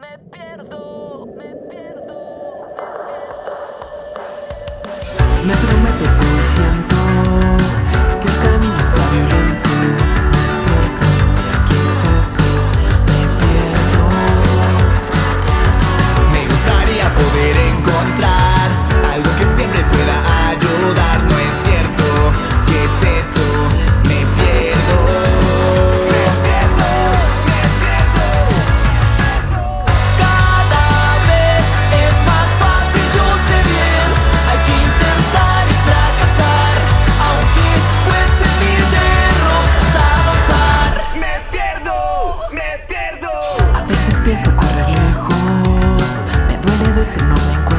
Me pierdo, me pierdo, me pierdo. Me prometo por siento que el camino está violento. me pierdo. A veces pienso correr lejos, me duele decir no me encuentro.